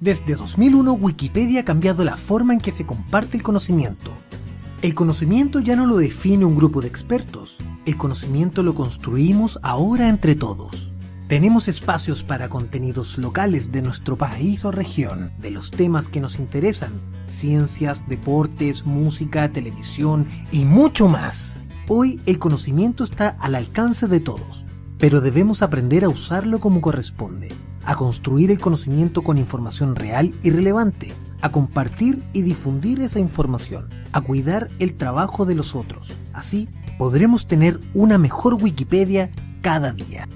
Desde 2001 Wikipedia ha cambiado la forma en que se comparte el conocimiento. El conocimiento ya no lo define un grupo de expertos, el conocimiento lo construimos ahora entre todos. Tenemos espacios para contenidos locales de nuestro país o región, de los temas que nos interesan, ciencias, deportes, música, televisión y mucho más. Hoy el conocimiento está al alcance de todos, pero debemos aprender a usarlo como corresponde a construir el conocimiento con información real y relevante, a compartir y difundir esa información, a cuidar el trabajo de los otros. Así podremos tener una mejor Wikipedia cada día.